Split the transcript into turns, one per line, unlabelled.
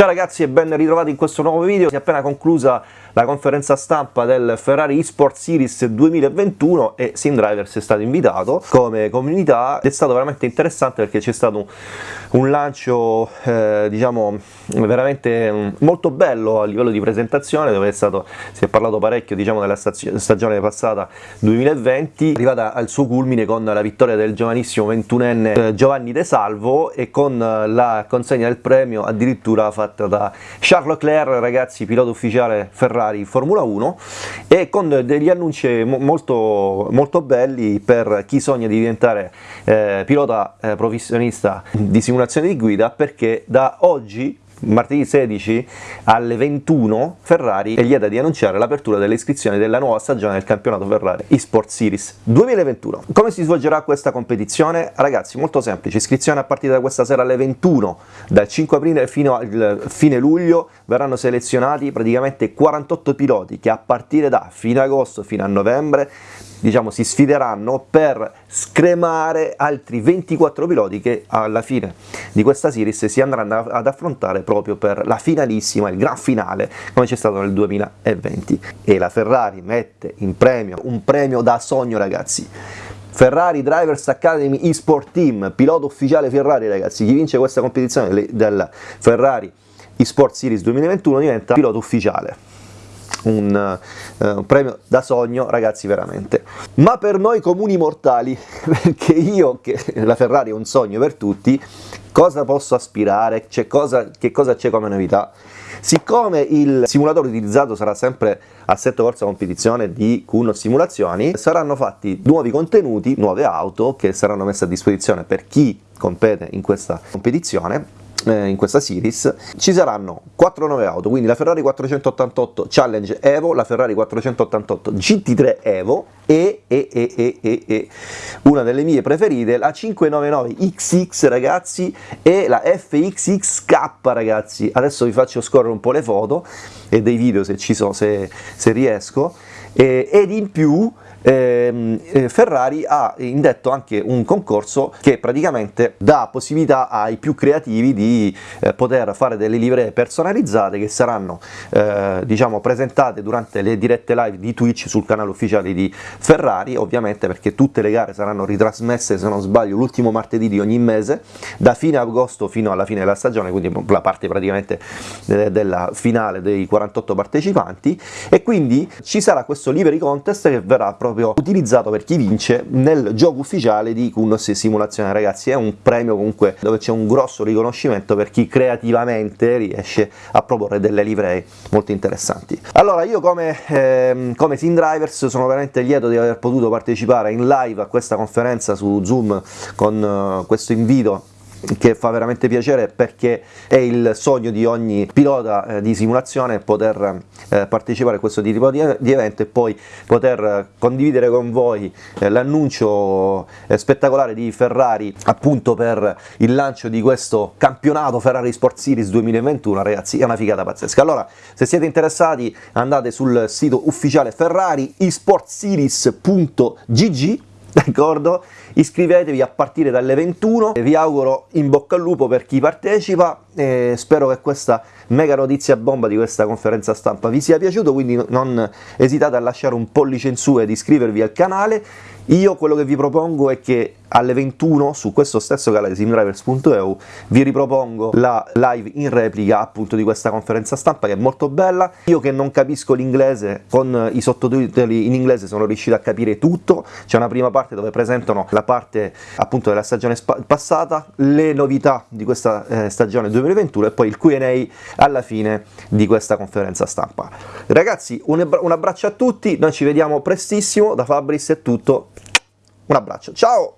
Ciao ragazzi e ben ritrovati in questo nuovo video, si è appena conclusa la conferenza stampa del Ferrari eSport Series 2021 e SimDrivers è stato invitato. Come comunità ed è stato veramente interessante perché c'è stato un lancio eh, diciamo veramente mm, molto bello a livello di presentazione dove è stato, si è parlato parecchio diciamo della stagione passata 2020 arrivata al suo culmine con la vittoria del giovanissimo 21enne eh, Giovanni De Salvo e con la consegna del premio addirittura fatta da Charles Leclerc ragazzi pilota ufficiale Ferrari Ferrari Formula 1 e con degli annunci molto, molto belli per chi sogna di diventare eh, pilota eh, professionista di simulazione di guida perché da oggi martedì 16 alle 21 Ferrari è lieta di annunciare l'apertura delle iscrizioni della nuova stagione del campionato Ferrari eSport Series 2021. Come si svolgerà questa competizione? Ragazzi molto semplice, iscrizione a partire da questa sera alle 21 dal 5 aprile fino al fine luglio verranno selezionati praticamente 48 piloti che a partire da fine agosto fino a novembre diciamo, si sfideranno per scremare altri 24 piloti che alla fine di questa series si andranno ad affrontare proprio per la finalissima, il gran finale, come c'è stato nel 2020. E la Ferrari mette in premio un premio da sogno ragazzi. Ferrari Drivers Academy eSport Team, pilota ufficiale Ferrari ragazzi, chi vince questa competizione del Ferrari eSport Series 2021 diventa pilota ufficiale un, uh, un premio da sogno ragazzi veramente. Ma per noi comuni mortali perché io che la Ferrari è un sogno per tutti cosa posso aspirare? Cosa, che cosa c'è come novità? Siccome il simulatore utilizzato sarà sempre assetto corsa competizione di Kuno Simulazioni, saranno fatti nuovi contenuti, nuove auto che saranno messe a disposizione per chi compete in questa competizione eh, in questa series ci saranno 4 nuove auto quindi la Ferrari 488 Challenge Evo la Ferrari 488 GT3 Evo e, e, e, e, una delle mie preferite la 599 XX ragazzi e la FXXK ragazzi. Adesso vi faccio scorrere un po' le foto e dei video se ci sono se, se riesco. Ed in più eh, Ferrari ha indetto anche un concorso che praticamente dà possibilità ai più creativi di eh, poter fare delle livree personalizzate che saranno eh, diciamo presentate durante le dirette live di Twitch sul canale ufficiale di Ferrari ovviamente perché tutte le gare saranno ritrasmesse se non sbaglio l'ultimo martedì di ogni mese da fine agosto fino alla fine della stagione quindi la parte praticamente eh, della finale dei 48 partecipanti. E quindi ci sarà questo livery contest che verrà proprio utilizzato per chi vince nel gioco ufficiale di Kunos Simulazione. Ragazzi è un premio comunque dove c'è un grosso riconoscimento per chi creativamente riesce a proporre delle livree molto interessanti. Allora io come, eh, come Sim Drivers sono veramente lieto di aver potuto partecipare in live a questa conferenza su Zoom con uh, questo invito che fa veramente piacere perché è il sogno di ogni pilota eh, di simulazione poter eh, partecipare a questo tipo di, evento e poi poter condividere con voi eh, l'annuncio eh, spettacolare di Ferrari appunto per il lancio di questo campionato Ferrari Sport Series 2021 ragazzi è una figata pazzesca. Allora se siete interessati andate sul sito ufficiale Ferrari esportseries.gg d'accordo? Iscrivetevi a partire dalle 21, vi auguro in bocca al lupo per chi partecipa e spero che questa mega notizia bomba di questa conferenza stampa vi sia piaciuto, quindi non esitate a lasciare un pollice in su ed iscrivervi al canale. Io quello che vi propongo è che alle 21 su questo stesso canale simdrivers.eu vi ripropongo la live in replica appunto di questa conferenza stampa che è molto bella io che non capisco l'inglese con i sottotitoli in inglese sono riuscito a capire tutto c'è una prima parte dove presentano la parte appunto della stagione passata le novità di questa eh, stagione 2021 e poi il Q&A alla fine di questa conferenza stampa. Ragazzi un, un abbraccio a tutti noi ci vediamo prestissimo da Fabris è tutto. Un abbraccio ciao